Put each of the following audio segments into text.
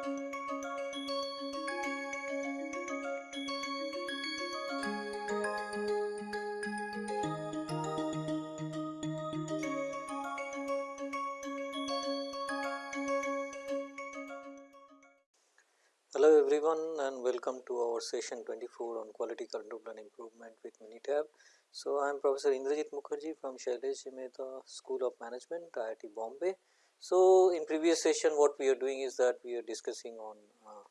Hello everyone and welcome to our session 24 on quality control and improvement with Minitab. So, I am Professor Indrajit Mukherjee from Shailesh Mehta School of Management IIT Bombay. So, in previous session what we are doing is that we are discussing on uh,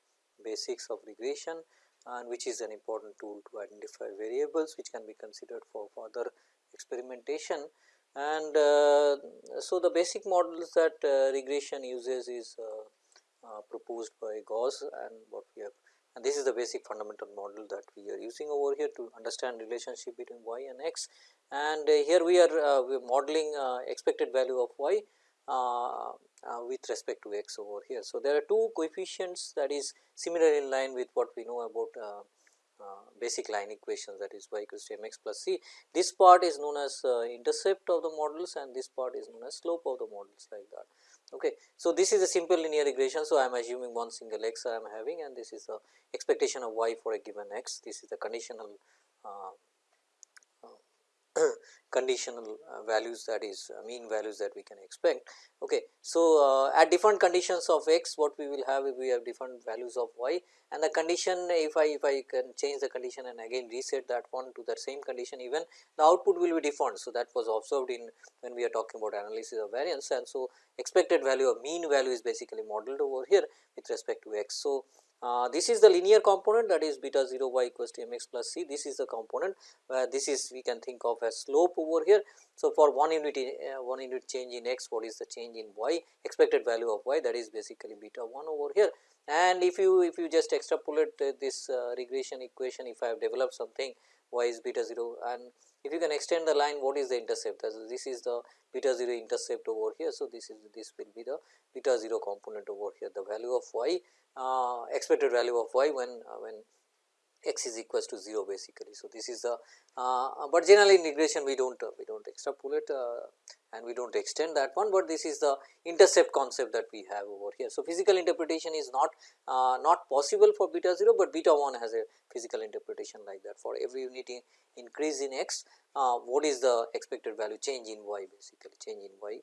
basics of regression and which is an important tool to identify variables which can be considered for further experimentation. And uh, so, the basic models that uh, regression uses is uh, uh, proposed by Gauss and what we have and this is the basic fundamental model that we are using over here to understand relationship between y and x and uh, here we are we are modeling expected value of y Uh, uh, with respect to x over here. So, there are two coefficients that is similar in line with what we know about uh, basic line equations that is y equals to m x plus c. This part is known as intercept of the models and this part is known as slope of the models like that. Okay. So, this is a simple linear regression. So, I am assuming one single x I am having and this is the expectation of y for a given x. This is the conditional uh, conditional uh, values that is uh, mean values that we can expect. Okay. So, uh, at different conditions of x what we will have we have different values of y and the condition if I if I can change the condition and again reset that one to that same condition even the output will be different. So, that was observed in when we are talking about analysis of variance and so expected value of mean value is basically modeled over here with respect to x. So, uh, this is the linear component that is beta 0 y equals to m x plus c. This is the component where this is we can think of as slope over here. So, for one unit uh, one unit change in x what is the change in y? Expected value of y that is basically beta 1 over here. And if you if you just extrapolate uh, this uh, regression equation if I have developed something y is beta 0 and if you can extend the line what is the intercept? So this is the beta 0 intercept over here. So, this is this will be the beta 0 component over here. The value of y uh, expected value of y when uh, when x is equals to 0 basically. So, this is the uh, but generally in regression we do not uh, we do not extrapolate uh, and we do not extend that one, but this is the intercept concept that we have over here. So, physical interpretation is not uh, not possible for beta 0, but beta 1 has a physical interpretation like that for every unit in increase in x what is the expected value change in y basically change in y.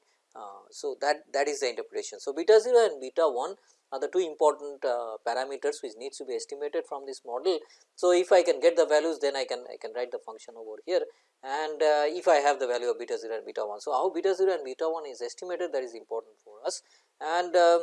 so, that that is the interpretation. So, beta 0 and beta 1 are the two important uh, parameters which needs to be estimated from this model. So, if I can get the values then I can I can write the function over here and uh, if I have the value of beta 0 and beta 1. So, how beta 0 and beta 1 is estimated that is important for us and uh,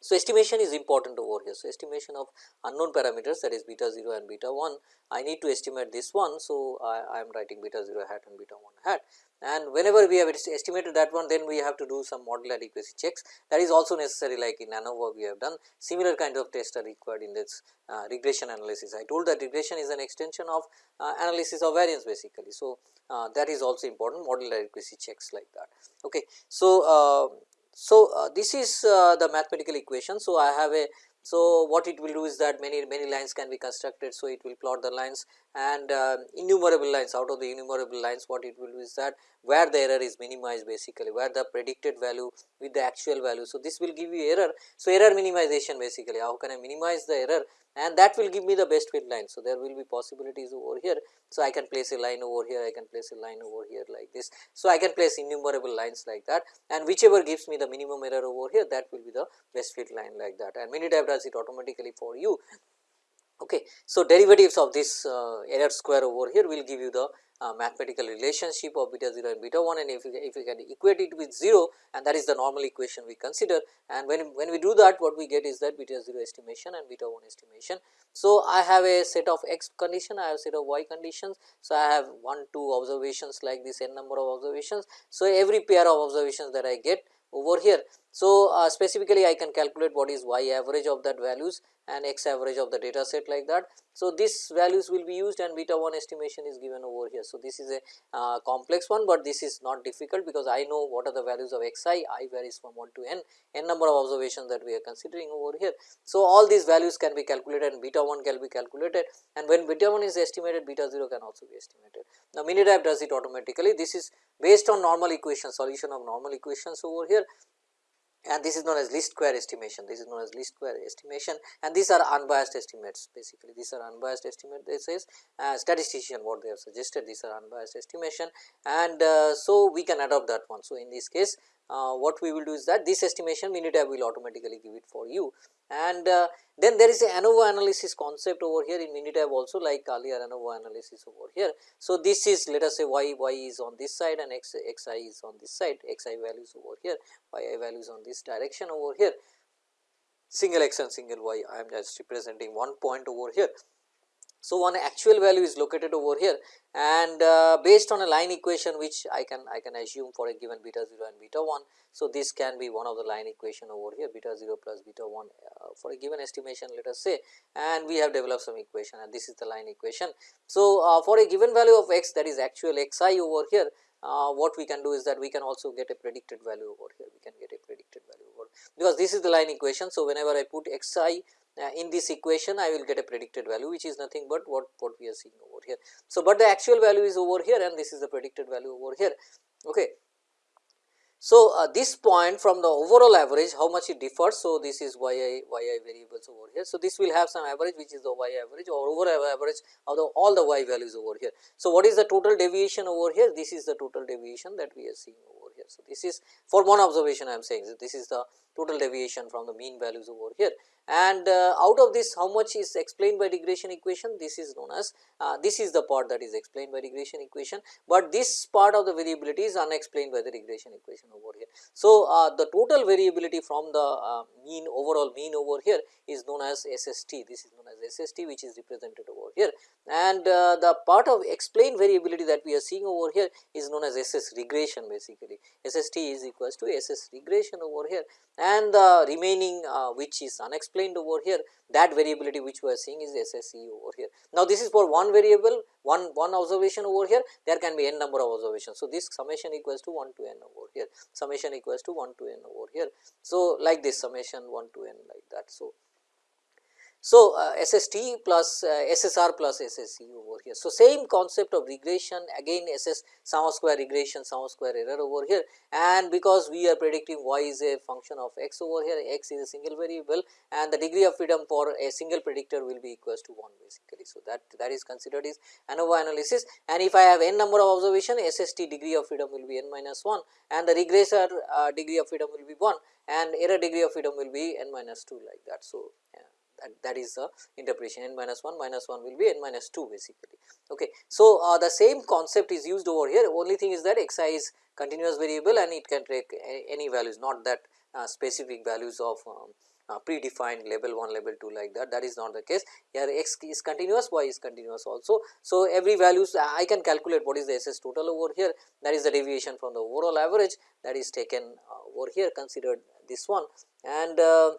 so, estimation is important over here. So, estimation of unknown parameters that is beta 0 and beta 1 I need to estimate this one. So, I, I am writing beta 0 hat and beta 1 hat and whenever we have estimated that one then we have to do some model adequacy checks that is also necessary like in ANOVA we have done similar kind of tests are required in this uh, regression analysis. I told that regression is an extension of uh, analysis of variance basically. So, uh, that is also important model adequacy checks like that. Okay. So, uh, so, uh, this is uh, the mathematical equation. So, I have a so what it will do is that many many lines can be constructed. So, it will plot the lines and uh, innumerable lines out of the innumerable lines what it will do is that where the error is minimized basically where the predicted value with the actual value. So, this will give you error. So, error minimization basically how can I minimize the error and that will give me the best fit line. So, there will be possibilities over here. So, I can place a line over here, I can place a line over here like this. So, I can place innumerable lines like that and whichever gives me the minimum error over here that will be the best fit line like that and Minitab does it automatically for you. Okay. So, derivatives of this uh, error square over here will give you the uh, mathematical relationship of beta 0 and beta 1 and if you, if you can equate it with 0 and that is the normal equation we consider and when, when we do that what we get is that beta 0 estimation and beta 1 estimation. So, I have a set of x condition, I have a set of y conditions. So, I have 1 2 observations like this n number of observations. So, every pair of observations that I get over here. So, uh, specifically I can calculate what is y average of that values and x average of the data set like that. So, these values will be used and beta 1 estimation is given over here. So, this is a uh, complex one, but this is not difficult because I know what are the values of xi, i varies from 1 to n, n number of observations that we are considering over here. So, all these values can be calculated and beta 1 can be calculated and when beta 1 is estimated beta 0 can also be estimated. Now, Minitab does it automatically this is based on normal equation solution of normal equations over here and this is known as least square estimation. This is known as least square estimation. And these are unbiased estimates basically. These are unbiased estimate. This is uh, statistician what they have suggested. These are unbiased estimation. And uh, so we can adopt that one. So in this case uh, what we will do is that this estimation Minitab will automatically give it for you and uh, then there is a ANOVA analysis concept over here in Minitab also like earlier ANOVA analysis over here. So, this is let us say y, y is on this side and x, x i is on this side, x i values over here, y i values on this direction over here, single x and single y I am just representing one point over here. So, one actual value is located over here and uh, based on a line equation which I can I can assume for a given beta 0 and beta 1. So, this can be one of the line equation over here beta 0 plus beta 1 uh, for a given estimation let us say and we have developed some equation and this is the line equation. So, uh, for a given value of x that is actual x i over here uh, what we can do is that we can also get a predicted value over here we can get a predicted value over because this is the line equation. So, whenever I put x i in this equation I will get a predicted value which is nothing but what, what we are seeing over here. So, but the actual value is over here and this is the predicted value over here. Okay. So, uh, this point from the overall average how much it differs. So, this is y i y i variables over here. So, this will have some average which is the y average or overall average of the all the y values over here. So, what is the total deviation over here? This is the total deviation that we are seeing over here. So, this is for one observation I am saying so this is the total deviation from the mean values over here and uh, out of this how much is explained by regression equation? This is known as uh, this is the part that is explained by regression equation, but this part of the variability is unexplained by the regression equation over here. So, uh, the total variability from the uh, mean overall mean over here is known as SST this is known as SST which is represented over here. And uh, the part of explained variability that we are seeing over here is known as SS regression basically. SST is equals to SS regression over here. And the remaining uh, which is unexplained over here that variability which we are seeing is SSE over here. Now, this is for one variable one one observation over here there can be n number of observations. So, this summation equals to 1 to n over here summation equals to 1 to n over here. So, like this summation 1 to n like that. So, so, uh, SST plus uh, SSR plus SSE over here. So, same concept of regression again SS sum of square regression sum of square error over here and because we are predicting y is a function of x over here x is a single variable and the degree of freedom for a single predictor will be equals to 1 basically. So, that that is considered is ANOVA analysis and if I have n number of observation SST degree of freedom will be n minus 1 and the regressor uh, degree of freedom will be 1 and error degree of freedom will be n minus 2 like that. So, yeah that, that is the interpretation n minus 1 minus 1 will be n minus 2 basically. Okay. So, uh, the same concept is used over here only thing is that x i is continuous variable and it can take any values not that uh, specific values of um, uh, predefined level 1 level 2 like that that is not the case here x is continuous y is continuous also. So, every values I can calculate what is the SS total over here that is the deviation from the overall average that is taken uh, over here considered this one and uh,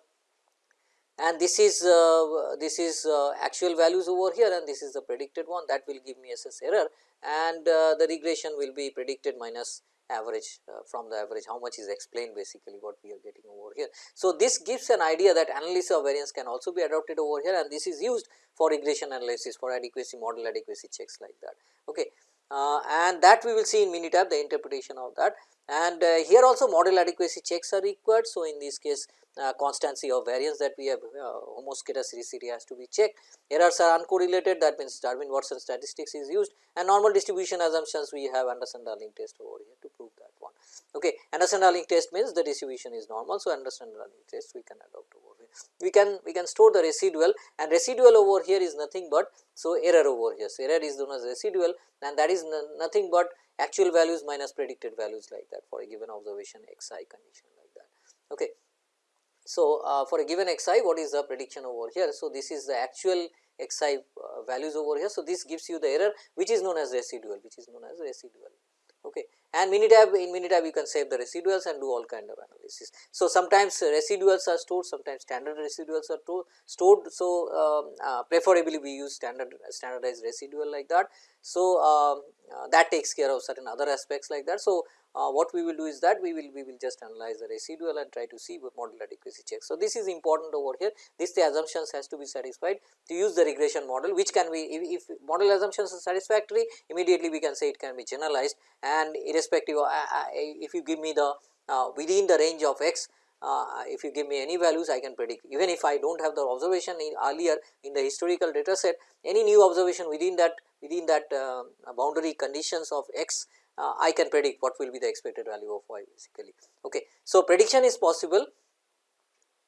and this is uh, this is uh, actual values over here and this is the predicted one that will give me SS error and uh, the regression will be predicted minus average uh, from the average how much is explained basically what we are getting over here. So, this gives an idea that analysis of variance can also be adopted over here and this is used for regression analysis for adequacy model adequacy checks like that. Okay. Uh, and that we will see in Minitab the interpretation of that and uh, here also model adequacy checks are required. So, in this case uh, constancy of variance that we have uh, homoscedasticity has to be checked. Errors are uncorrelated that means Durbin Watson statistics is used and normal distribution assumptions we have Anderson Darling test over here to prove that one. Okay. Anderson Darling test means the distribution is normal. So, Anderson Darling test we can adopt over here. We can we can store the residual and residual over here is nothing but so error over here. So, error is known as residual and that is nothing but actual values minus predicted values like that for a given observation xi condition like that. Okay. So, uh, for a given xi what is the prediction over here? So, this is the actual xi uh, values over here. So, this gives you the error which is known as residual which is known as residual. Okay. And Minitab in Minitab you can save the residuals and do all kind of analysis. So, sometimes residuals are stored sometimes standard residuals are stored. So, um, uh, preferably we use standard standardized residual like that. So, um, that takes care of certain other aspects like that. So, uh, what we will do is that we will we will just analyze the residual and try to see what model adequacy check. So, this is important over here this the assumptions has to be satisfied to use the regression model which can be if, if model assumptions are satisfactory immediately we can say it can be generalized and irrespective of uh, uh if you give me the uh, within the range of x uh, if you give me any values I can predict even if I do not have the observation in earlier in the historical data set any new observation within that within that uh, boundary conditions of x uh, I can predict what will be the expected value of y basically. Okay. So, prediction is possible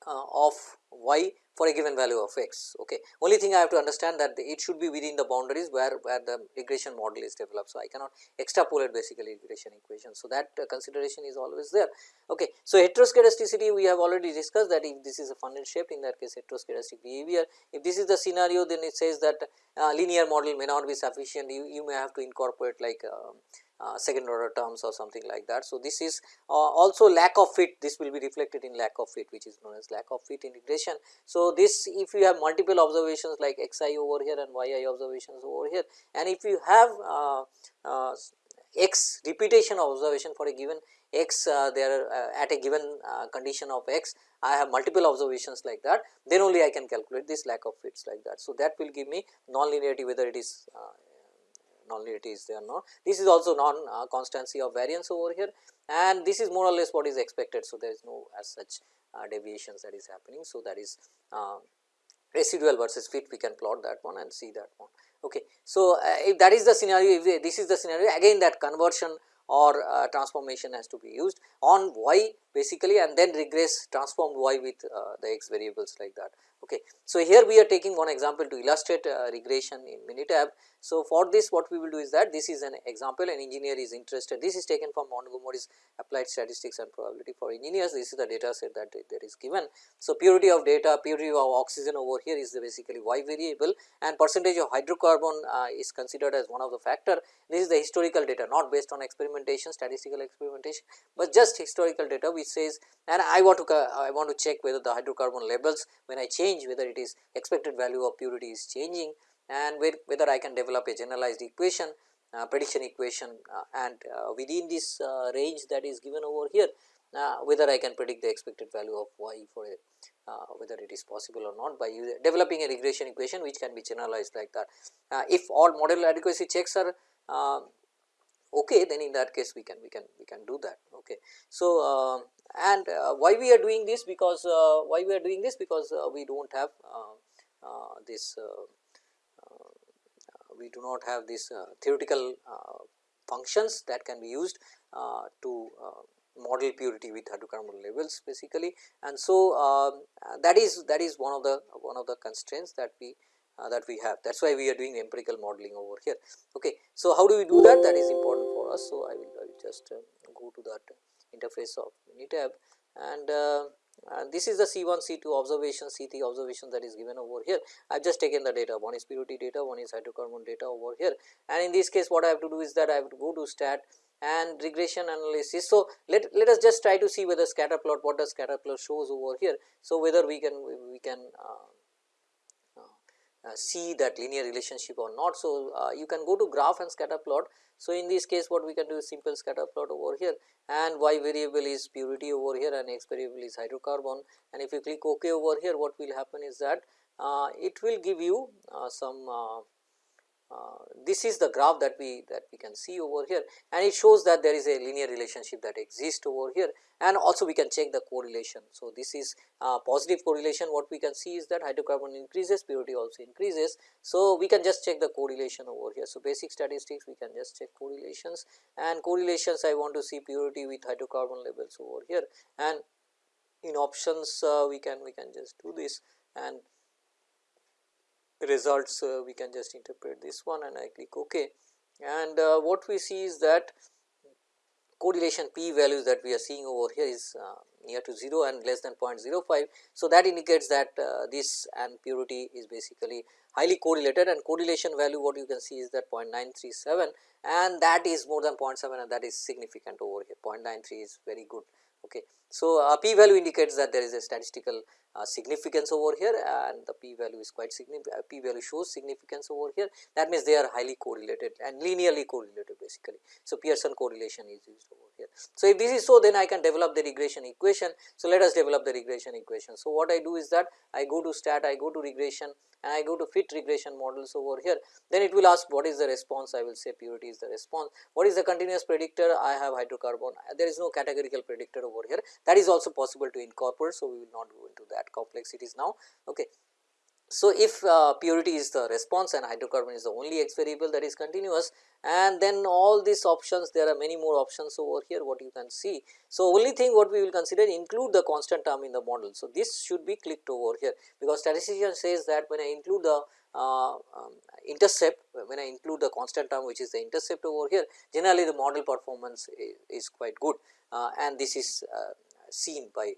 uh, of y for a given value of x. Okay. Only thing I have to understand that it should be within the boundaries where, where the regression model is developed. So, I cannot extrapolate basically regression equation. So, that uh, consideration is always there. Okay. So, heteroscedasticity we have already discussed that if this is a funnel shape in that case heteroscedastic behavior. If this is the scenario then it says that uh, linear model may not be sufficient you, you may have to incorporate like um, uh, second order terms or something like that. So, this is uh, also lack of fit this will be reflected in lack of fit which is known as lack of fit in regression. So, this if you have multiple observations like xi over here and yi observations over here and if you have uh, uh x repetition of observation for a given x uh, there uh, at a given condition of x I have multiple observations like that then only I can calculate this lack of fits like that. So, that will give me non-linearity whether it is nonlinearity is there not. This is also non uh, constancy of variance over here and this is more or less what is expected. So, there is no as such uh, deviations that is happening. So, that is uh, residual versus fit we can plot that one and see that one. Okay. So, uh, if that is the scenario if this is the scenario again that conversion or uh, transformation has to be used on y basically and then regress transformed y with uh, the x variables like that. Okay. So, here we are taking one example to illustrate uh, regression in Minitab. So, for this what we will do is that this is an example an engineer is interested this is taken from Montgomery's applied statistics and probability for engineers this is the data set that there is given. So, purity of data purity of oxygen over here is the basically y variable and percentage of hydrocarbon uh, is considered as one of the factor this is the historical data not based on experimentation statistical experimentation, but just historical data which says and I want to I want to check whether the hydrocarbon levels when I change whether it is expected value of purity is changing and whether I can develop a generalized equation uh, prediction equation uh, and uh, within this uh, range that is given over here uh, whether I can predict the expected value of y for a uh, whether it is possible or not by developing a regression equation which can be generalized like that. if all model adequacy checks are okay then in that case we can we can we can do that okay so uh, and uh, why we are doing this because uh, why we are doing this because uh, we do not have uh, uh, this we do not have this theoretical functions that can be used to model purity with hydrocarbon levels basically and so um, that is that is one of the one of the constraints that we uh, that we have that is why we are doing empirical modeling over here. Okay. So, how do we do that that is important for us. So, I will, I will just uh, go to that interface of Minitab and uh, and this is the C1, C2 observation, C3 observation that is given over here. I have just taken the data, one is purity data, one is hydrocarbon data over here and in this case what I have to do is that I have to go to stat and regression analysis. So, let, let us just try to see whether scatter plot, what does scatter plot shows over here. So, whether we can, we can uh, uh, see that linear relationship or not. So, uh, you can go to graph and scatter plot. So, in this case what we can do is simple scatter plot over here and y variable is purity over here and x variable is hydrocarbon and if you click ok over here what will happen is that uh, it will give you uh, some uh, uh, this is the graph that we that we can see over here and it shows that there is a linear relationship that exists over here and also we can check the correlation. So, this is uh, positive correlation what we can see is that hydrocarbon increases purity also increases. So, we can just check the correlation over here. So, basic statistics we can just check correlations and correlations I want to see purity with hydrocarbon levels over here and in options uh, we can we can just do this and results uh, we can just interpret this one and I click ok and uh, what we see is that correlation p values that we are seeing over here is uh, near to 0 and less than 0.05. So, that indicates that this and purity is basically highly correlated and correlation value what you can see is that 0.937 and that is more than 0.7 and that is significant over here 0.93 is very good. Okay. So, uh, p value indicates that there is a statistical uh, significance over here and the p value is quite significant, uh, p value shows significance over here that means they are highly correlated and linearly correlated basically. So, Pearson correlation is used over here. So, if this is so then I can develop the regression equation. So, let us develop the regression equation. So, what I do is that I go to stat, I go to regression and I go to fit regression models over here then it will ask what is the response I will say purity is the response. What is the continuous predictor I have hydrocarbon there is no categorical predictor over here that is also possible to incorporate. So, we will not go into that complexities now. Okay. So, if uh, purity is the response and hydrocarbon is the only x variable that is continuous and then all these options there are many more options over here what you can see. So, only thing what we will consider include the constant term in the model. So, this should be clicked over here because statistician says that when I include the uh, um, intercept when I include the constant term which is the intercept over here generally the model performance is, is quite good uh, and this is uh, seen by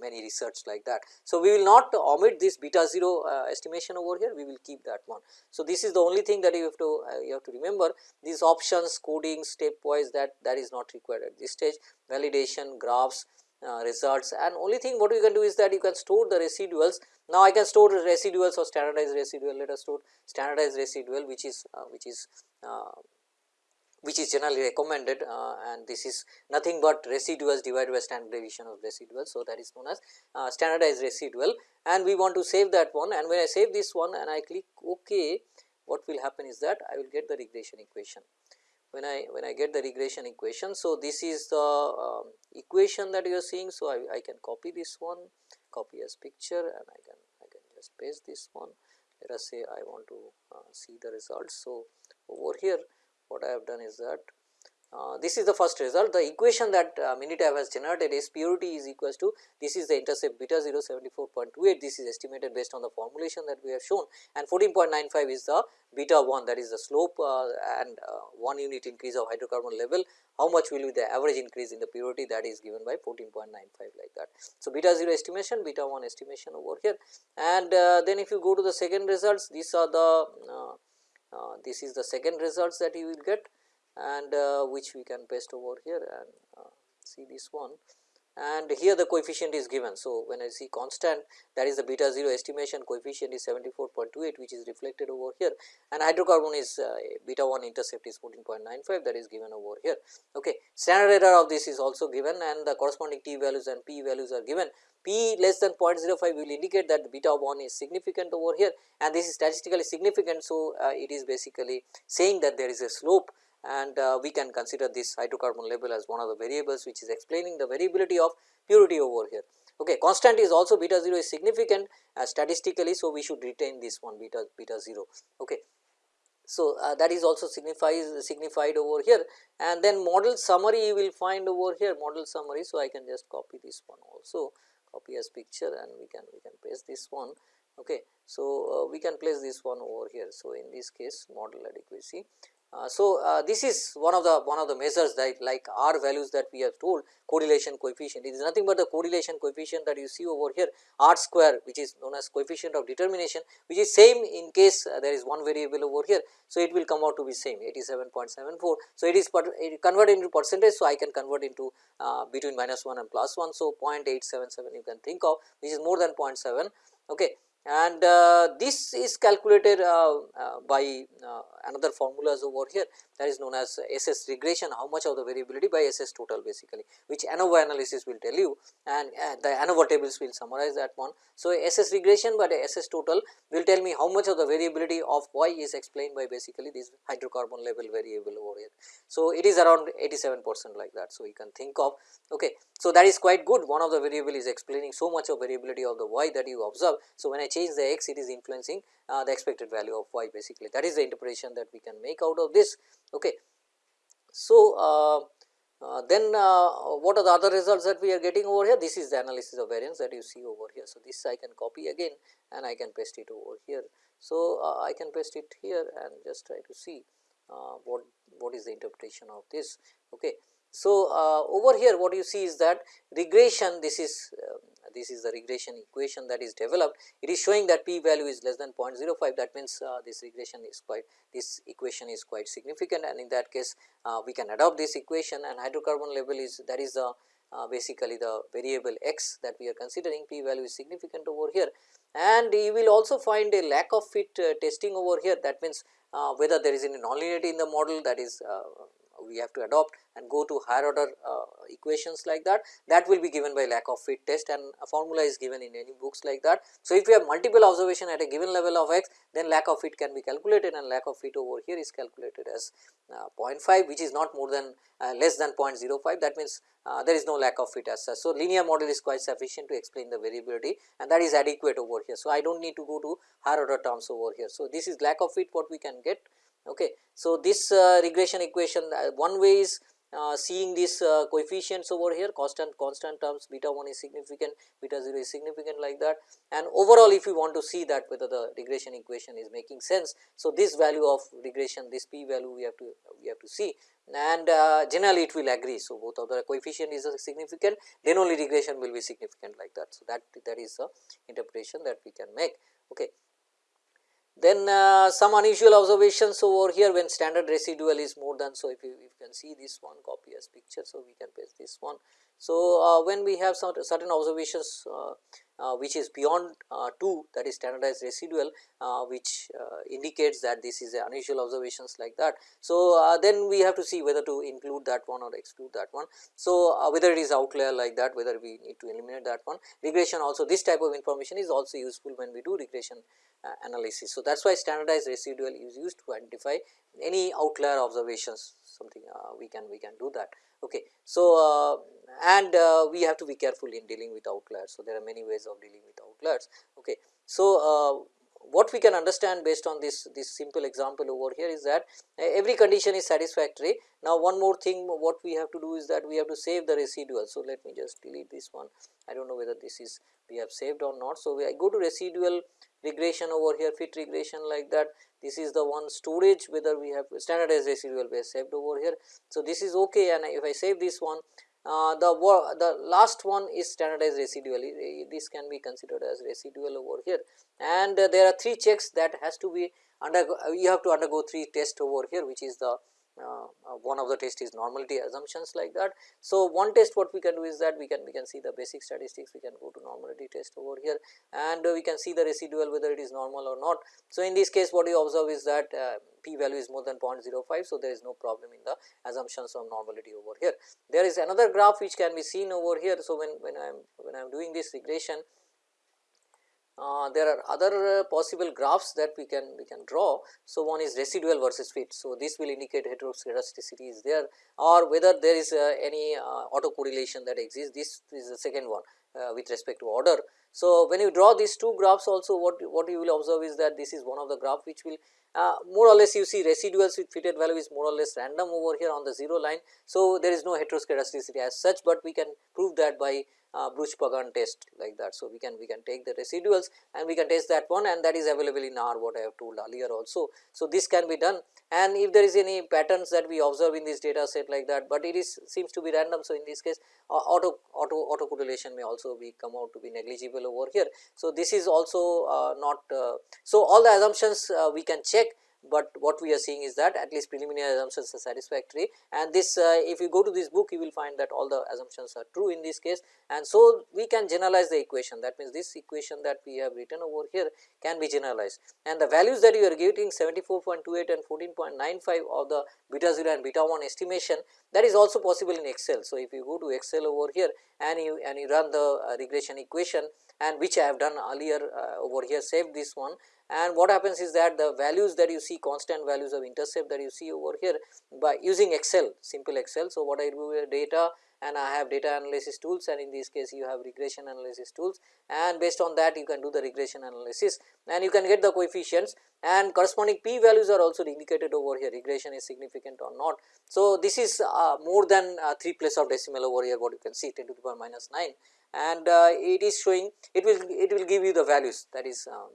many research like that. So, we will not omit this beta 0 uh, estimation over here, we will keep that one. So, this is the only thing that you have to uh, you have to remember these options coding stepwise that that is not required at this stage validation graphs uh, results and only thing what you can do is that you can store the residuals. Now, I can store residuals or standardized residual let us store standardized residual which is uh, which is uh, which is generally recommended uh, and this is nothing but residuals divided by standard deviation of residual. So, that is known as uh, standardized residual and we want to save that one and when I save this one and I click ok what will happen is that I will get the regression equation. When I when I get the regression equation. So, this is the um, equation that you are seeing. So, I, I can copy this one copy as picture and I can I can just paste this one let us say I want to uh, see the results. So, over here what I have done is that uh, this is the first result. The equation that uh, Minitab has generated is purity is equals to this is the intercept beta 0 74.28 this is estimated based on the formulation that we have shown. And 14.95 is the beta 1 that is the slope uh, and uh, 1 unit increase of hydrocarbon level. How much will be the average increase in the purity? That is given by 14.95 like that. So, beta 0 estimation beta 1 estimation over here. And uh, then if you go to the second results these are the uh, this is the second results that you will get and uh, which we can paste over here and uh, see this one and here the coefficient is given. So, when I see constant that is the beta 0 estimation coefficient is 74.28 which is reflected over here and hydrocarbon is uh, beta 1 intercept is 14.95 that is given over here. Okay. Standard error of this is also given and the corresponding t values and p values are given. P less than 0.05 will indicate that the beta 1 is significant over here and this is statistically significant. So, uh, it is basically saying that there is a slope and uh, we can consider this hydrocarbon level as one of the variables which is explaining the variability of purity over here. Okay. Constant is also beta 0 is significant uh, statistically. So, we should retain this one beta beta 0. Okay. So, uh, that is also signifies signified over here and then model summary you will find over here model summary. So, I can just copy this one also copy as picture and we can we can paste this one. Okay. So, uh, we can place this one over here. So, in this case model adequacy uh, so, uh, this is one of the one of the measures that like R values that we have told correlation coefficient it is nothing but the correlation coefficient that you see over here R square which is known as coefficient of determination which is same in case uh, there is one variable over here. So, it will come out to be same 87.74. So, it is per, it converted into percentage. So, I can convert into uh, between minus 1 and plus 1. So, 0.877 you can think of which is more than 0.7 okay and uh, this is calculated uh, uh, by another formulas over here that is known as SS regression how much of the variability by SS total basically which ANOVA analysis will tell you and the ANOVA tables will summarize that one. So, SS regression but SS total will tell me how much of the variability of y is explained by basically this hydrocarbon level variable over here. So, it is around 87 percent like that. So, you can think of okay. So, that is quite good one of the variable is explaining so much of variability of the y that you observe. So, when I change the x it is influencing uh, the expected value of y basically that is the interpretation that we can make out of this. Okay. So, uh, uh, then uh, what are the other results that we are getting over here this is the analysis of variance that you see over here. So, this I can copy again and I can paste it over here. So, uh, I can paste it here and just try to see uh, what what is the interpretation of this. Okay. So, over here what you see is that regression this is um, this is the regression equation that is developed. It is showing that p value is less than 0.05 that means uh, this regression is quite this equation is quite significant. And in that case uh, we can adopt this equation. And hydrocarbon level is that is the uh, basically the variable x that we are considering. P value is significant over here. And you will also find a lack of fit uh, testing over here. That means uh, whether there is any nonlinearity in the model that is uh, we have to adopt and go to higher order uh, equations like that that will be given by lack of fit test and a formula is given in any books like that. So, if you have multiple observation at a given level of x then lack of fit can be calculated and lack of fit over here is calculated as uh, 0.5 which is not more than uh, less than 0.05 that means uh, there is no lack of fit as such. So, linear model is quite sufficient to explain the variability and that is adequate over here. So, I do not need to go to higher order terms over here. So, this is lack of fit what we can get. Okay. So, this uh, regression equation uh, one way is uh, seeing these uh, coefficients over here constant constant terms beta 1 is significant beta 0 is significant like that and overall if you want to see that whether the regression equation is making sense. So, this value of regression this p value we have to we have to see and uh, generally it will agree. So, both of the coefficient is significant then only regression will be significant like that. So, that that is the interpretation that we can make. Okay. Then uh, some unusual observations over here when standard residual is more than. So, if you, if you can see this one copy as picture. So, we can paste this one. So, uh, when we have some certain observations uh, which is beyond uh, 2 that is standardized residual uh, which uh, indicates that this is unusual observations like that. So, uh, then we have to see whether to include that one or exclude that one. So, uh, whether it is outlier like that whether we need to eliminate that one regression also this type of information is also useful when we do regression analysis. So, that is why standardized residual is used to identify any outlier observations something we can we can do that. Okay. So, and uh, we have to be careful in dealing with outliers. So, there are many ways of dealing with outliers. Okay. So, uh, what we can understand based on this this simple example over here is that every condition is satisfactory. Now, one more thing what we have to do is that we have to save the residual. So, let me just delete this one I do not know whether this is we have saved or not. So, I go to residual regression over here fit regression like that this is the one storage whether we have standardized residual base saved over here. So, this is ok and if I save this one uh, the the last one is standardized residual this can be considered as residual over here. And uh, there are three checks that has to be under you have to undergo three tests over here which is the one of the test is normality assumptions like that. So, one test what we can do is that we can we can see the basic statistics we can go to normality test over here and uh, we can see the residual whether it is normal or not. So, in this case what you observe is that uh, p value is more than 0.05. So, there is no problem in the assumptions of normality over here. There is another graph which can be seen over here. So, when when I am when I am doing this regression uh, there are other uh, possible graphs that we can we can draw. So, one is residual versus fit. So, this will indicate heteroscedasticity is there or whether there is uh, any uh, autocorrelation that exists. This is the second one uh, with respect to order. So, when you draw these two graphs also what what you will observe is that this is one of the graph which will more or less you see residuals with fitted value is more or less random over here on the 0 line. So, there is no heteroscedasticity as such, but we can prove that by uh, Breusch-Pagan test like that. So, we can we can take the residuals and we can test that one and that is available in R what I have told earlier also. So, this can be done and if there is any patterns that we observe in this data set like that, but it is seems to be random. So, in this case uh, auto auto auto correlation may also be come out to be negligible over here. So, this is also uh, not uh, so all the assumptions uh, we can check but what we are seeing is that at least preliminary assumptions are satisfactory. And this uh, if you go to this book you will find that all the assumptions are true in this case. And so we can generalize the equation. That means this equation that we have written over here can be generalized. And the values that you are getting 74.28 and 14.95 of the beta 0 and beta 1 estimation that is also possible in excel. So if you go to excel over here and you and you run the uh, regression equation and which i have done earlier uh, over here save this one and what happens is that the values that you see constant values of intercept that you see over here by using excel simple excel. So, what I do data and I have data analysis tools and in this case you have regression analysis tools and based on that you can do the regression analysis and you can get the coefficients and corresponding p values are also indicated over here regression is significant or not. So, this is uh, more than uh, 3 place of decimal over here what you can see 10 to the power minus 9 and uh, it is showing it will it will give you the values that is um,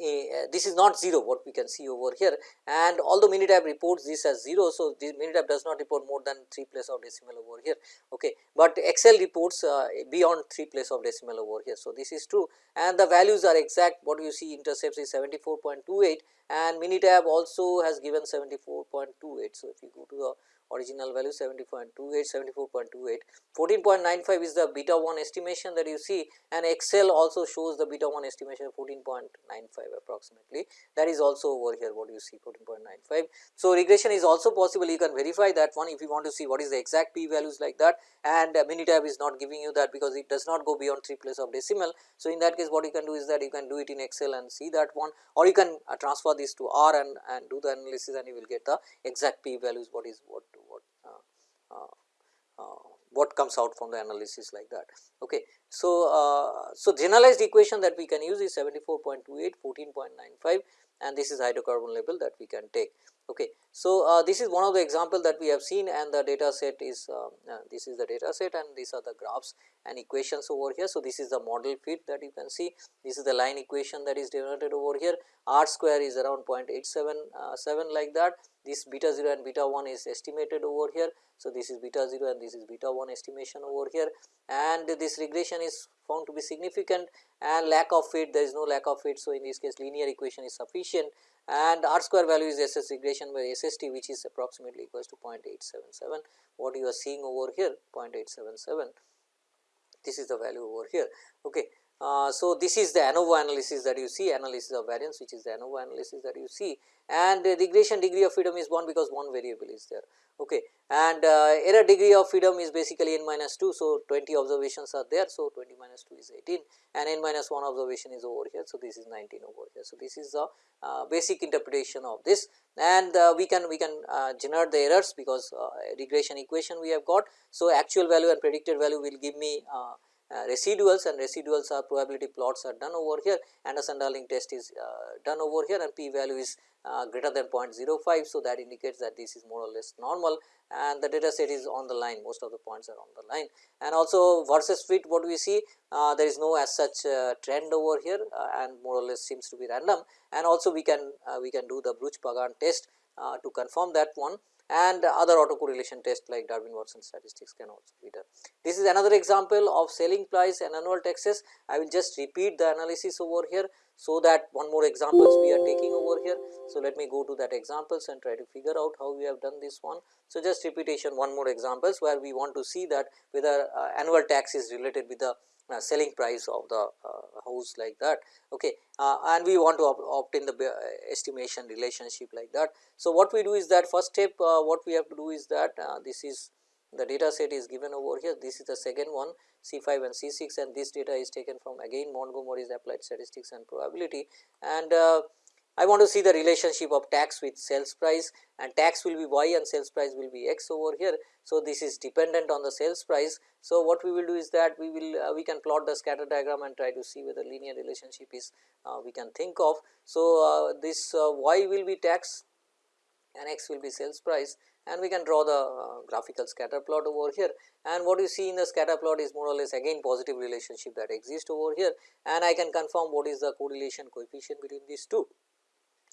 a, this is not 0 what we can see over here and although Minitab reports this as 0. So, this Minitab does not report more than 3 place of decimal over here, okay. but Excel reports uh, beyond 3 place of decimal over here. So, this is true and the values are exact what you see intercepts is 74.28 and Minitab also has given 74.28. So, if you go to the original value 70.28, 74.28. 14.95 is the beta 1 estimation that you see and Excel also shows the beta 1 estimation 14.95 approximately that is also over here what you see 14.95. So, regression is also possible you can verify that one if you want to see what is the exact p values like that and uh, Minitab is not giving you that because it does not go beyond 3 place of decimal. So, in that case what you can do is that you can do it in Excel and see that one or you can uh, transfer this to R and, and do the analysis and you will get the exact p values what is what uh, what comes out from the analysis like that. Okay. So, uh, so generalized equation that we can use is 74.28, 14.95 and this is hydrocarbon level that we can take. Okay. So, uh, this is one of the example that we have seen and the data set is uh, uh, this is the data set and these are the graphs and equations over here. So, this is the model fit that you can see this is the line equation that is denoted over here r square is around 0.877 uh, like that this beta 0 and beta 1 is estimated over here. So, this is beta 0 and this is beta 1 estimation over here and this regression is found to be significant and lack of fit there is no lack of fit. So, in this case linear equation is sufficient and r square value is SS regression by SST which is approximately equals to 0.877 what you are seeing over here 0.877 this is the value over here. Okay. Uh, so, this is the ANOVA analysis that you see analysis of variance which is the ANOVA analysis that you see and the regression degree of freedom is 1 because one variable is there. Okay. And uh, error degree of freedom is basically n minus 2. So, 20 observations are there. So, 20 minus 2 is 18 and n minus 1 observation is over here. So, this is 19 over here. So, this is the uh, basic interpretation of this and uh, we can we can generate the errors because regression equation we have got. So, actual value and predicted value will give me residuals and residuals are probability plots are done over here. Anderson Darling test is uh, done over here and p value is uh, greater than 0.05. So, that indicates that this is more or less normal and the data set is on the line. Most of the points are on the line. And also versus fit what we see? Uh, there is no as such uh, trend over here uh, and more or less seems to be random. And also we can we can do the Breusch Pagan test to confirm that one and other autocorrelation tests like Durbin Watson statistics can also be done. This is another example of selling price and annual taxes. I will just repeat the analysis over here. So, that one more examples we are taking over here. So, let me go to that examples and try to figure out how we have done this one. So, just repetition one more examples where we want to see that whether uh, annual tax is related with the uh, selling price of the uh, house like that. Okay uh, and we want to obtain the uh, estimation relationship like that. So, what we do is that first step uh, what we have to do is that uh, this is the data set is given over here. This is the second one C 5 and C 6 and this data is taken from again Montgomery's applied statistics and probability. And I want to see the relationship of tax with sales price and tax will be y and sales price will be x over here. So, this is dependent on the sales price. So, what we will do is that we will uh, we can plot the scatter diagram and try to see whether linear relationship is uh, we can think of. So, uh, this uh, y will be tax and x will be sales price and we can draw the uh, graphical scatter plot over here and what you see in the scatter plot is more or less again positive relationship that exists over here and I can confirm what is the correlation coefficient between these two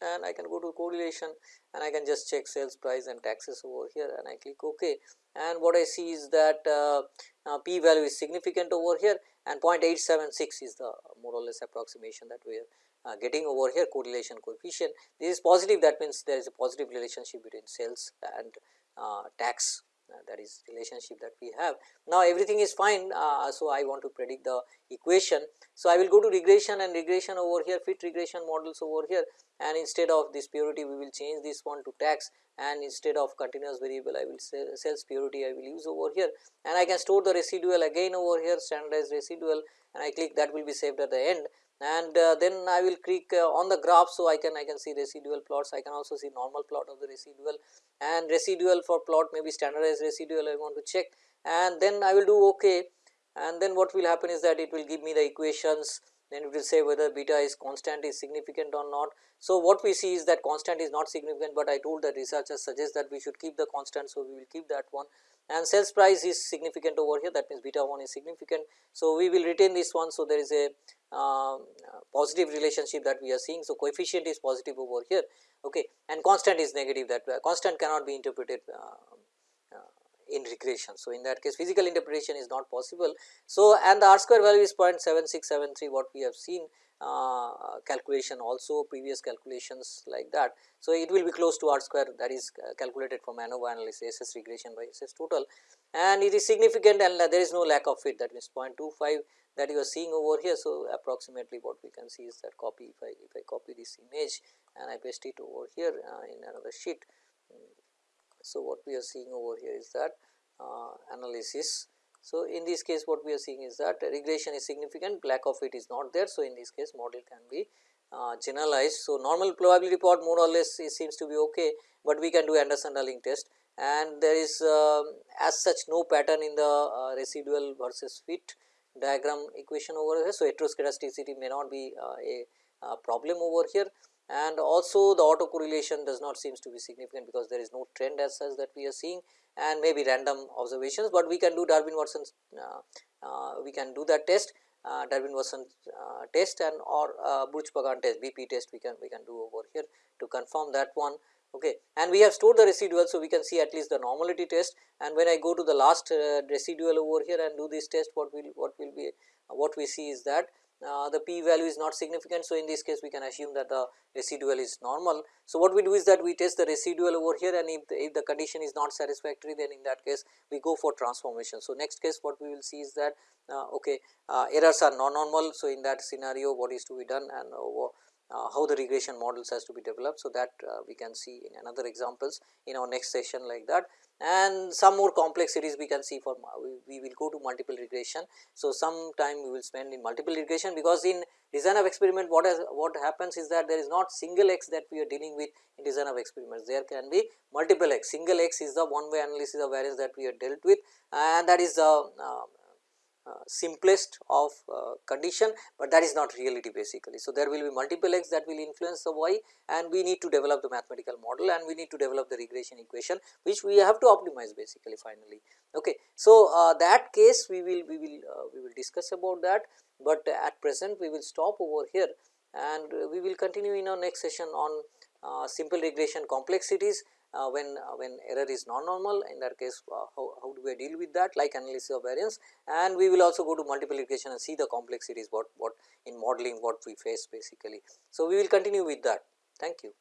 and I can go to correlation and I can just check sales price and taxes over here and I click ok. And what I see is that uh, uh, p value is significant over here and 0.876 is the more or less approximation that we are uh, getting over here correlation coefficient. This is positive. That means there is a positive relationship between sales and uh, tax that is relationship that we have. Now, everything is fine. Uh, so, I want to predict the equation. So, I will go to regression and regression over here fit regression models over here and instead of this purity we will change this one to tax and instead of continuous variable I will say sales purity I will use over here and I can store the residual again over here standardized residual and I click that will be saved at the end and uh, then I will click uh, on the graph. So, I can I can see residual plots. I can also see normal plot of the residual. And residual for plot maybe standardized residual I want to check. And then I will do ok and then what will happen is that it will give me the equations then it will say whether beta is constant is significant or not. So, what we see is that constant is not significant, but I told that researchers suggest that we should keep the constant. So, we will keep that one and sales price is significant over here that means beta 1 is significant. So, we will retain this one. So, there is a um, positive relationship that we are seeing. So, coefficient is positive over here okay, and constant is negative that uh, constant cannot be interpreted uh, uh, in regression. So, in that case physical interpretation is not possible. So, and the r square value is 0.7673 what we have seen uh, calculation also previous calculations like that. So, it will be close to r square that is uh, calculated from ANOVA analysis SS regression by SS total and it is significant and there is no lack of fit that means 0.25 that you are seeing over here. So, approximately what we can see is that copy if I if I copy this image and I paste it over here uh, in another sheet. So, what we are seeing over here is that uh, analysis. So, in this case what we are seeing is that regression is significant lack of it is not there. So, in this case model can be uh, generalized. So, normal probability plot more or less seems to be okay, but we can do Anderson Darling test and there is uh, as such no pattern in the uh, residual versus fit diagram equation over here. So, heteroscedasticity may not be uh, a, a, problem over here and also the autocorrelation does not seems to be significant because there is no trend as such that we are seeing and maybe random observations, but we can do Durbin Watson uh, uh, we can do that test uh, Durbin Watson uh, test and or uh, Breusch-Pagan test BP test we can we can do over here to confirm that one. Okay. And we have stored the residual so we can see at least the normality test. And when i go to the last uh, residual over here and do this test what will what will be what we see is that uh, the p value is not significant. So, in this case we can assume that the residual is normal. So, what we do is that we test the residual over here and if the, if the condition is not satisfactory then in that case we go for transformation. So, next case what we will see is that uh, okay uh, errors are non normal. So, in that scenario what is to be done and uh, uh, how the regression models has to be developed. So, that uh, we can see in another examples in our next session like that and some more complexities we can see for we, we will go to multiple regression. So, some time we will spend in multiple regression because in design of experiment what has what happens is that there is not single x that we are dealing with in design of experiments there can be multiple x single x is the one way analysis of variance that we have dealt with and that is the uh, uh, simplest of uh, condition, but that is not reality basically. So, there will be multiple x that will influence the y and we need to develop the mathematical model and we need to develop the regression equation which we have to optimize basically finally. Okay. So, uh, that case we will we will uh, we will discuss about that, but at present we will stop over here and we will continue in our next session on uh, simple regression complexities uh, when uh, when error is non-normal in that case uh, how, how do we deal with that like analysis of variance and we will also go to multiple regression and see the complexities what what in modeling what we face basically. So, we will continue with that thank you.